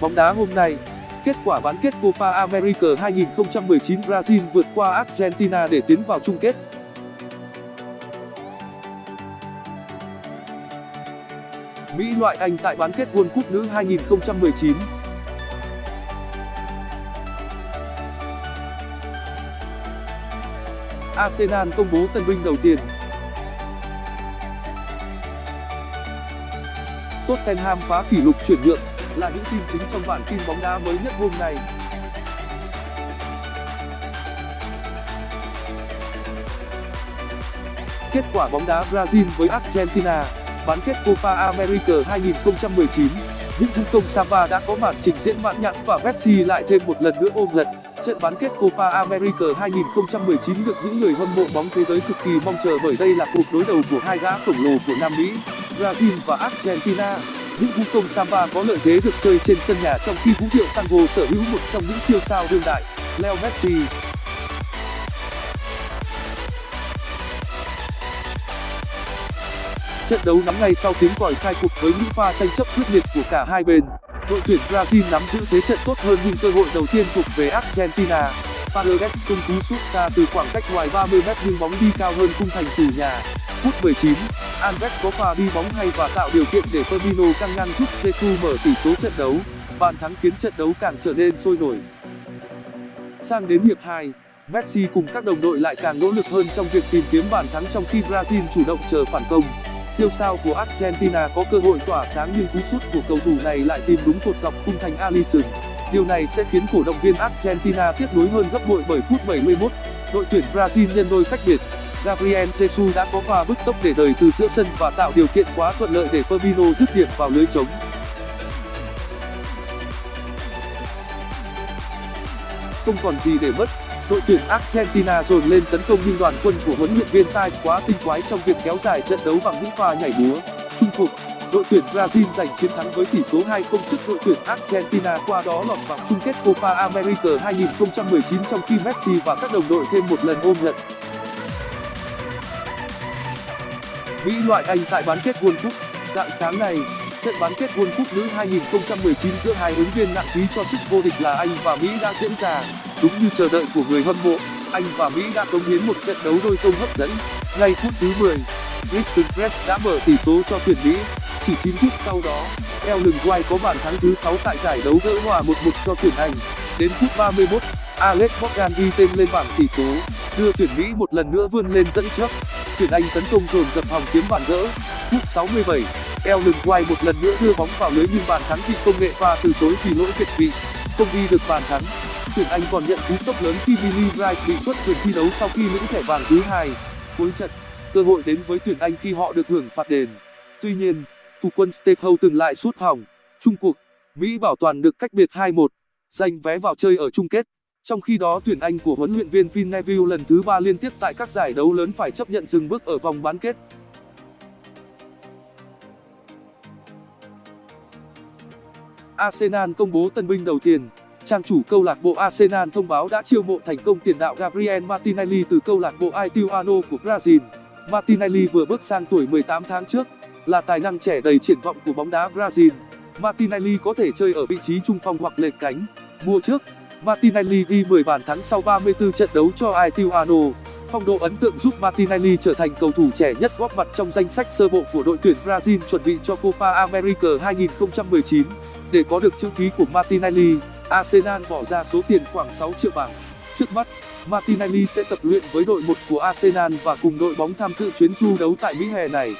Bóng đá hôm nay, Kết quả bán kết Copa America 2019 Brazil vượt qua Argentina để tiến vào chung kết. Mỹ loại Anh tại bán kết World Cup nữ 2019. Arsenal công bố tân binh đầu tiên. Tottenham phá kỷ lục chuyển nhượng là những tin chính trong bản tin bóng đá mới nhất hôm nay. Kết quả bóng đá Brazil với Argentina, bán kết Copa America 2019. Những vũ công Samba đã có màn trình diễn mãn nhãn và Messi lại thêm một lần nữa ôm lật. Trận bán kết Copa America 2019 được những người hâm mộ bóng thế giới cực kỳ mong chờ bởi đây là cuộc đối đầu của hai gã khổng lồ của Nam Mỹ, Brazil và Argentina. Những vũ công samba có lợi thế được chơi trên sân nhà trong khi vũ điệu tango sở hữu một trong những siêu sao đương đại leo messi. Trận đấu nắm ngay sau tiếng còi khai cuộc với những pha tranh chấp quyết liệt của cả hai bên đội tuyển brazil nắm giữ thế trận tốt hơn nhưng cơ hội đầu tiên thuộc về argentina. Paredes tung cú sút xa từ khoảng cách ngoài 30 m nhưng bóng đi cao hơn khung thành từ nhà. Phút 19, Alves có pha đi bóng hay và tạo điều kiện để Firmino căng ngang giúp Jesus mở tỷ số trận đấu. Bàn thắng khiến trận đấu càng trở nên sôi nổi. Sang đến hiệp 2, Messi cùng các đồng đội lại càng nỗ lực hơn trong việc tìm kiếm bàn thắng trong khi Brazil chủ động chờ phản công. Siêu sao của Argentina có cơ hội tỏa sáng nhưng cú sút của cầu thủ này lại tìm đúng cột dọc khung thành Alisson. Điều này sẽ khiến cổ động viên Argentina tiếc nuối hơn gấp bội bởi phút 71 đội tuyển Brazil nhân đôi cách biệt. Gabriel Jesus đã có pha bứt tốc để đời từ giữa sân và tạo điều kiện quá thuận lợi để Firmino dứt điểm vào lưới trống. Không còn gì để mất, đội tuyển Argentina dồn lên tấn công nhưng đoàn quân của huấn luyện viên Tai quá tinh quái trong việc kéo dài trận đấu bằng những pha nhảy múa. Trung cuộc, đội tuyển Brazil giành chiến thắng với tỷ số 2-0 trước đội tuyển Argentina qua đó lọt vào chung kết Copa America 2019 trong khi Messi và các đồng đội thêm một lần ôm nhận Mỹ loại Anh tại bán kết World Cup. Dạng sáng nay, trận bán kết World Cup nữ 2019 giữa hai ứng viên nặng ký cho chức vô địch là Anh và Mỹ đã diễn ra. Đúng như chờ đợi của người hâm mộ, Anh và Mỹ đã cống hiến một trận đấu đôi công hấp dẫn. Ngay phút thứ 10, Kristen Press đã mở tỷ số cho tuyển Mỹ. Chỉ 9 phút sau đó, Ellen White có bàn thắng thứ 6 tại giải đấu gỡ hòa 1-1 cho tuyển Anh. Đến phút 31, Alex Morgan ghi tên lên bảng tỷ số, đưa tuyển Mỹ một lần nữa vươn lên dẫn trước tuyển anh tấn công dồn dập hòng kiếm bàn gỡ phút 67, ellen white một lần nữa đưa bóng vào lưới nhưng bàn thắng bị công nghệ pha từ chối vì lỗi việt vị không ghi được bàn thắng. Tuyển anh còn nhận cú sốc lớn khi billy wright bị xuất quyền thi đấu sau khi lĩnh thẻ vàng thứ hai. Cuối trận cơ hội đến với tuyển anh khi họ được hưởng phạt đền. Tuy nhiên thủ quân steve howe từng lại sút hỏng. Chung cuộc mỹ bảo toàn được cách biệt 2-1 giành vé vào chơi ở chung kết trong khi đó tuyển Anh của huấn luyện viên Phil Neville lần thứ ba liên tiếp tại các giải đấu lớn phải chấp nhận dừng bước ở vòng bán kết. Arsenal công bố tân binh đầu tiên. Trang chủ câu lạc bộ Arsenal thông báo đã chiêu mộ thành công tiền đạo Gabriel Martinelli từ câu lạc bộ Ituano của Brazil. Martinelli vừa bước sang tuổi 18 tháng trước, là tài năng trẻ đầy triển vọng của bóng đá Brazil. Martinelli có thể chơi ở vị trí trung phong hoặc lệch cánh. Mùa trước, Martinelli ghi 10 bàn thắng sau 34 trận đấu cho Ituano. Phong độ ấn tượng giúp Martinelli trở thành cầu thủ trẻ nhất góp mặt trong danh sách sơ bộ của đội tuyển Brazil chuẩn bị cho Copa America 2019. Để có được chữ ký của Martinelli, Arsenal bỏ ra số tiền khoảng 6 triệu bảng. Trước mắt, Martinelli sẽ tập luyện với đội 1 của Arsenal và cùng đội bóng tham dự chuyến du đấu tại Mỹ hè này.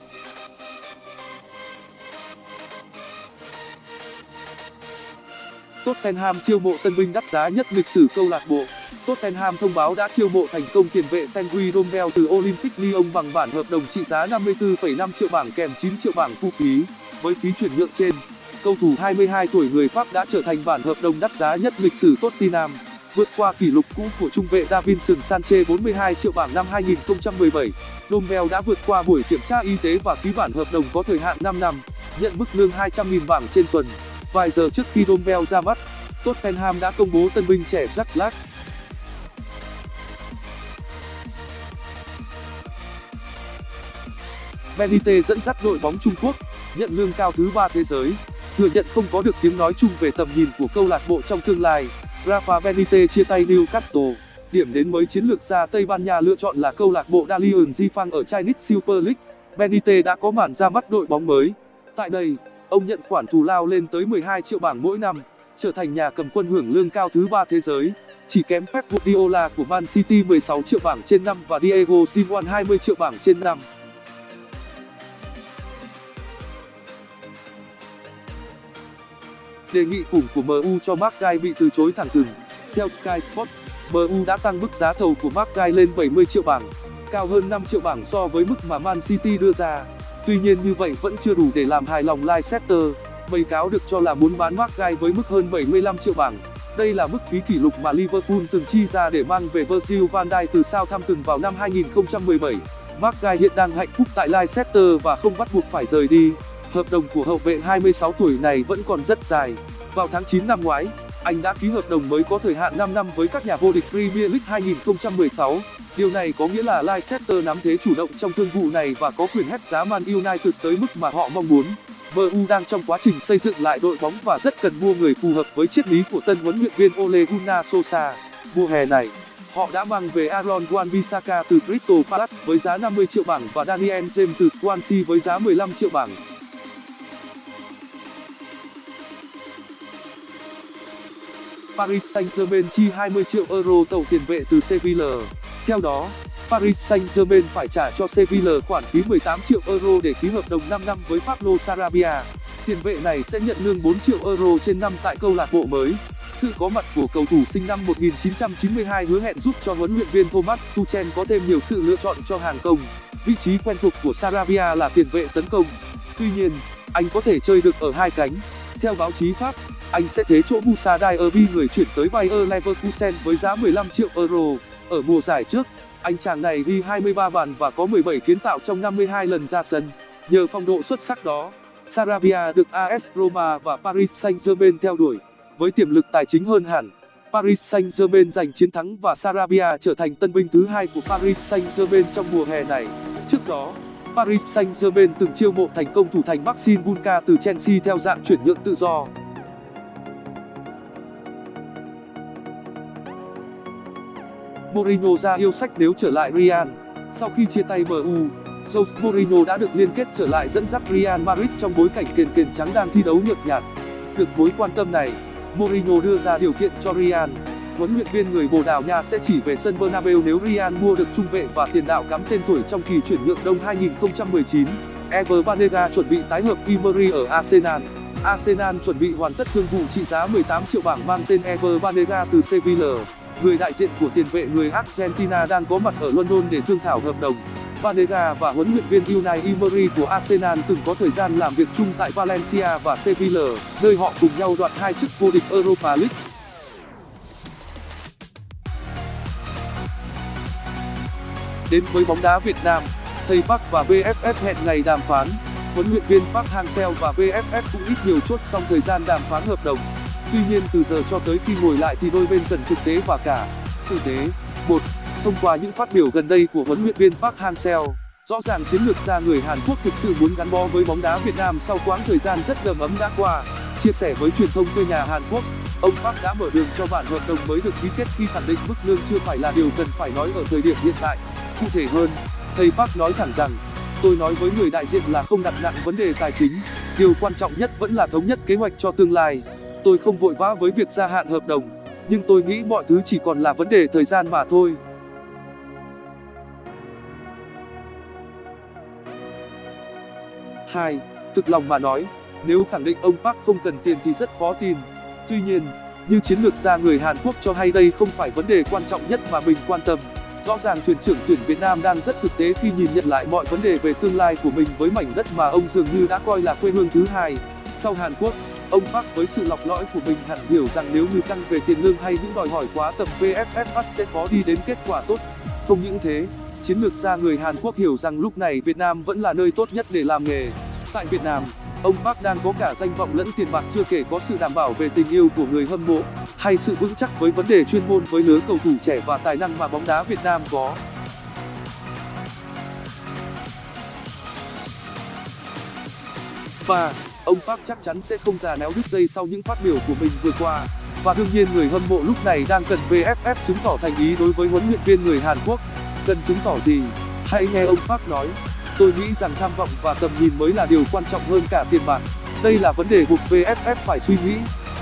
Tottenham chiêu mộ tân binh đắt giá nhất lịch sử câu lạc bộ. Tottenham thông báo đã chiêu mộ thành công tiền vệ Tanguy Rommel từ Olympic Lyon bằng bản hợp đồng trị giá 54,5 triệu bảng kèm 9 triệu bảng phụ phí. Với phí chuyển nhượng trên, cầu thủ 22 tuổi người Pháp đã trở thành bản hợp đồng đắt giá nhất lịch sử Tottenham, vượt qua kỷ lục cũ của trung vệ Davinson Sanchez 42 triệu bảng năm 2017. Rommel đã vượt qua buổi kiểm tra y tế và ký bản hợp đồng có thời hạn 5 năm, nhận mức lương 200.000 bảng trên tuần. Vài giờ trước khi Rommel ra mắt, Tottenham đã công bố tân binh trẻ Jack Black. Benite dẫn dắt đội bóng trung quốc nhận lương cao thứ ba thế giới thừa nhận không có được tiếng nói chung về tầm nhìn của câu lạc bộ trong tương lai. Rafa Benite chia tay newcastle điểm đến mới chiến lược gia tây ban nha lựa chọn là câu lạc bộ dalian jifang ở chinese super league. Benite đã có màn ra mắt đội bóng mới. Tại đây ông nhận khoản thù lao lên tới 12 triệu bảng mỗi năm trở thành nhà cầm quân hưởng lương cao thứ ba thế giới chỉ kém Pep Guardiola của Man City 16 triệu bảng trên năm và Diego Simeone 20 triệu bảng trên năm. Đề nghị khủng của MU cho Mark Guy bị từ chối thẳng thừng. Theo Sky Sports, MU đã tăng mức giá thầu của Mark Guy lên 70 triệu bảng, cao hơn 5 triệu bảng so với mức mà Man City đưa ra. Tuy nhiên như vậy vẫn chưa đủ để làm hài lòng Leicester. Bày cáo được cho là muốn bán Mark Guy với mức hơn 75 triệu bảng. Đây là mức phí kỷ lục mà Liverpool từng chi ra để mang về Virgil van Dijk từ Southampton vào năm 2017. Mark Guy hiện đang hạnh phúc tại Leicester và không bắt buộc phải rời đi. Hợp đồng của hậu vệ 26 tuổi này vẫn còn rất dài. Vào tháng 9 năm ngoái, anh đã ký hợp đồng mới có thời hạn 5 năm với các nhà vô địch Premier League 2016. Điều này có nghĩa là Leicester nắm thế chủ động trong thương vụ này và có quyền hét giá Man United tới mức mà họ mong muốn. MU đang trong quá trình xây dựng lại đội bóng và rất cần mua người phù hợp với triết lý của tân huấn luyện viên Ole Gunnar Solskjaer. Mùa hè này, họ đã mang về Aaron Wan-Bissaka từ Crystal Palace với giá 50 triệu bảng và Daniel James từ Swansea với giá 15 triệu bảng. Paris Saint-Germain chi 20 triệu euro tàu tiền vệ từ Sevilla. Theo đó, Paris Saint-Germain phải trả cho Sevilla khoản phí 18 triệu euro để ký hợp đồng 5 năm với Pablo Sarabia. Tiền vệ này sẽ nhận lương 4 triệu euro trên năm tại câu lạc bộ mới. Sự có mặt của cầu thủ sinh năm 1992 hứa hẹn giúp cho huấn luyện viên Thomas Tuchel có thêm nhiều sự lựa chọn cho hàng công. Vị trí quen thuộc của Sarabia là tiền vệ tấn công. Tuy nhiên, anh có thể chơi được ở hai cánh. Theo báo chí Pháp, anh sẽ thế chỗ Musa Diaby người chuyển tới Bayer Leverkusen với giá 15 triệu euro. Ở mùa giải trước, anh chàng này ghi 23 bàn và có 17 kiến tạo trong 52 lần ra sân. Nhờ phong độ xuất sắc đó, Sarabia được AS Roma và Paris Saint-Germain theo đuổi. Với tiềm lực tài chính hơn hẳn, Paris Saint-Germain giành chiến thắng và Sarabia trở thành tân binh thứ hai của Paris Saint-Germain trong mùa hè này. Trước đó, Paris Saint-Germain từng chiêu mộ thành công thủ thành Maxime Bulka từ Chelsea theo dạng chuyển nhượng tự do. Mourinho ra yêu sách nếu trở lại Real. Sau khi chia tay MU, Jose Mourinho đã được liên kết trở lại dẫn dắt Real Madrid trong bối cảnh kền kền trắng đang thi đấu nhợt nhạt. Được mối quan tâm này, Mourinho đưa ra điều kiện cho Real. Huấn luyện viên người Bồ Đào Nha sẽ chỉ về sân Bernabeu nếu Real mua được trung vệ và tiền đạo cắm tên tuổi trong kỳ chuyển nhượng đông 2019. Ever Banega chuẩn bị tái hợp Imery ở Arsenal. Arsenal chuẩn bị hoàn tất thương vụ trị giá 18 triệu bảng mang tên Ever Banega từ Sevilla người đại diện của tiền vệ người argentina đang có mặt ở london để thương thảo hợp đồng. Banega và huấn luyện viên unai emery của arsenal từng có thời gian làm việc chung tại valencia và sevilla, nơi họ cùng nhau đoạt hai chức vô địch europa league. Đến với bóng đá việt nam, thầy park và vff hẹn ngày đàm phán. Huấn luyện viên park hang-seo và vff cũng ít nhiều chốt xong thời gian đàm phán hợp đồng tuy nhiên, từ giờ cho tới khi ngồi lại thì đôi bên cần thực tế và cả thực tế. Một, thông qua những phát biểu gần đây của huấn luyện viên park hang-seo, rõ ràng chiến lược gia người hàn quốc thực sự muốn gắn bó với bóng đá việt nam sau quãng thời gian rất đầm ấm đã qua. Chia sẻ với truyền thông quê nhà hàn quốc, ông park đã mở đường cho bản hợp đồng mới được ký kết khi khẳng định mức lương chưa phải là điều cần phải nói ở thời điểm hiện tại. Cụ thể hơn, thầy park nói thẳng rằng, tôi nói với người đại diện là không đặt nặng vấn đề tài chính, điều quan trọng nhất vẫn là thống nhất kế hoạch cho tương lai tôi không vội vã với việc gia hạn hợp đồng, nhưng tôi nghĩ mọi thứ chỉ còn là vấn đề thời gian mà thôi. Hai, thực lòng mà nói, nếu khẳng định ông park không cần tiền thì rất khó tin. Tuy nhiên, như chiến lược gia người hàn quốc cho hay đây không phải vấn đề quan trọng nhất mà mình quan tâm. Rõ ràng thuyền trưởng tuyển việt nam đang rất thực tế khi nhìn nhận lại mọi vấn đề về tương lai của mình với mảnh đất mà ông dường như đã coi là quê hương thứ hai. Sau hàn quốc ông park với sự lọc lõi của mình hẳn hiểu rằng nếu như tăng về tiền lương hay những đòi hỏi quá tầm vff sẽ khó đi đến kết quả tốt. Không những thế, chiến lược gia người hàn quốc hiểu rằng lúc này việt nam vẫn là nơi tốt nhất để làm nghề. Tại việt nam, ông park đang có cả danh vọng lẫn tiền bạc chưa kể có sự đảm bảo về tình yêu của người hâm mộ, hay sự vững chắc với vấn đề chuyên môn với lứa cầu thủ trẻ và tài năng mà bóng đá việt nam có. Và ông park chắc chắn sẽ không già néo đứt dây sau những phát biểu của mình vừa qua. Và đương nhiên người hâm mộ lúc này đang cần vff chứng tỏ thành ý đối với huấn luyện viên người hàn quốc. Cần chứng tỏ gì? Hãy nghe ông park nói. Tôi nghĩ rằng tham vọng và tầm nhìn mới là điều quan trọng hơn cả tiền bạc. Đây là vấn đề buộc vff phải suy nghĩ,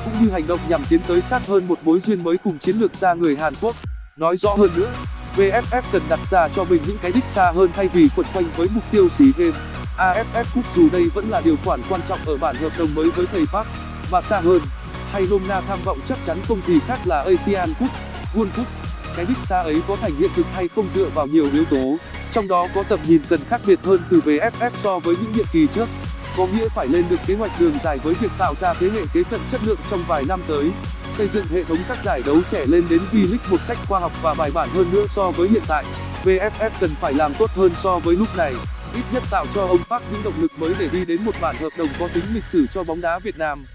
cũng như hành động nhằm tiến tới sát hơn một mối duyên mới cùng chiến lược gia người hàn quốc. Nói rõ hơn nữa, vff cần đặt ra cho mình những cái đích xa hơn thay vì quẩn quanh với mục tiêu sea games aff cup dù đây vẫn là điều khoản quan trọng ở bản hợp đồng mới với thầy park. Và xa hơn, hay nôm na tham vọng chắc chắn không gì khác là asian cup, world cup. Cái đích xa ấy có thành hiện thực hay không dựa vào nhiều yếu tố, trong đó có tầm nhìn cần khác biệt hơn từ vff so với những nhiệm kỳ trước. Có nghĩa phải lên được kế hoạch đường dài với việc tạo ra thế hệ kế cận chất lượng trong vài năm tới, xây dựng hệ thống các giải đấu trẻ lên đến v-league một cách khoa học và bài bản hơn nữa so với hiện tại. Vff cần phải làm tốt hơn so với lúc này ít nhất tạo cho ông park những động lực mới để đi đến một bản hợp đồng có tính lịch sử cho bóng đá việt nam.